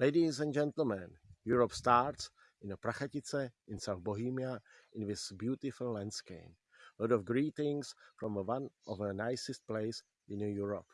Ladies and gentlemen, Europe starts in Prachatice in South Bohemia in this beautiful landscape. A lot of greetings from one of the nicest places in Europe.